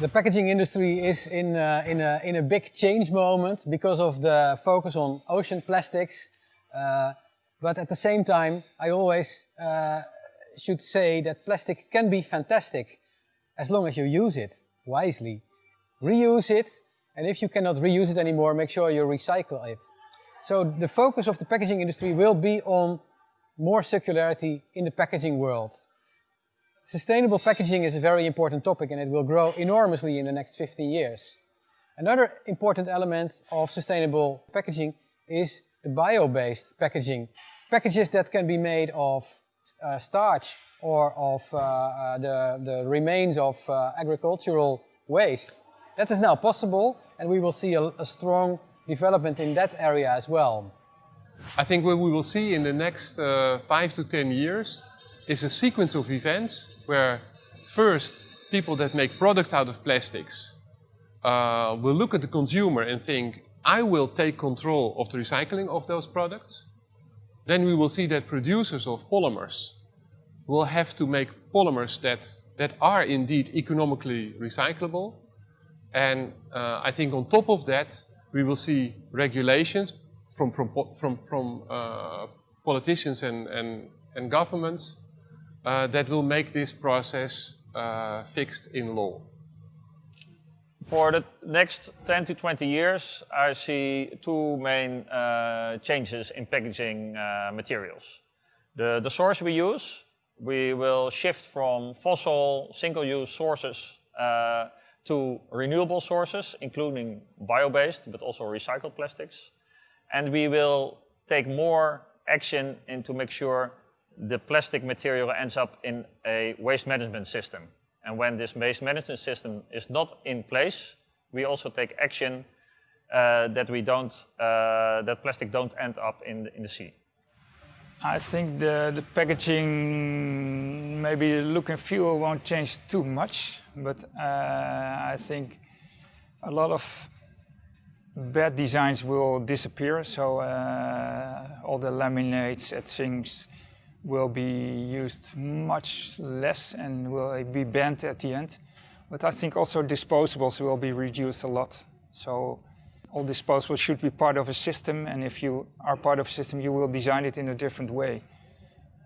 The packaging industry is in, uh, in, a, in a big change moment because of the focus on ocean plastics. Uh, but at the same time, I always uh, should say that plastic can be fantastic as long as you use it wisely. Reuse it, and if you cannot reuse it anymore, make sure you recycle it. So the focus of the packaging industry will be on more circularity in the packaging world. Sustainable packaging is a very important topic and it will grow enormously in the next 15 years. Another important element of sustainable packaging is the bio-based packaging. Packages that can be made of uh, starch or of uh, uh, the, the remains of uh, agricultural waste. That is now possible and we will see a, a strong development in that area as well. I think what we will see in the next uh, five to 10 years is a sequence of events where first people that make products out of plastics uh, will look at the consumer and think, I will take control of the recycling of those products. Then we will see that producers of polymers will have to make polymers that, that are indeed economically recyclable. And uh, I think on top of that, we will see regulations from, from, from, from uh, politicians and, and, and governments uh, that will make this process uh, fixed in law. For the next 10 to 20 years, I see two main uh, changes in packaging uh, materials. The, the source we use, we will shift from fossil single-use sources uh, to renewable sources, including bio-based, but also recycled plastics. And we will take more action in to make sure the plastic material ends up in a waste management system. And when this waste management system is not in place, we also take action uh, that we don't, uh, that plastic don't end up in the, in the sea. I think the, the packaging, maybe the look and feel won't change too much, but uh, I think a lot of bad designs will disappear. So uh, all the laminates and things will be used much less and will be banned at the end. But I think also disposables will be reduced a lot. So all disposables should be part of a system and if you are part of a system you will design it in a different way.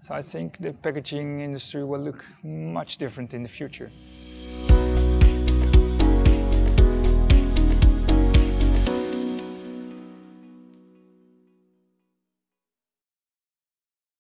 So I think the packaging industry will look much different in the future.